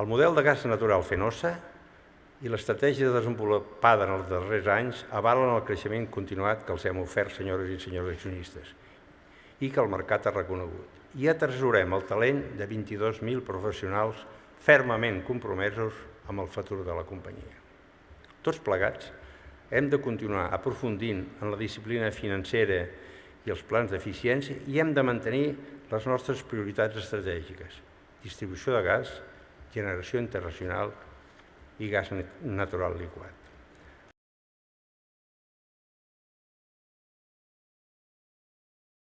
El model de gas natural Fenosa i l'estratègia desenvolupada en els darrers anys avalen el creixement continuat que els hem ofert, senyores i senyors accionistes, i que el mercat ha reconegut. I atresorem el talent de 22.000 professionals fermament compromesos amb el futur de la companyia. Tots plegats hem de continuar aprofundint en la disciplina financera i els plans d'eficiència i hem de mantenir les nostres prioritats estratègiques, distribució de gas, generació internacional i gas natural liquat.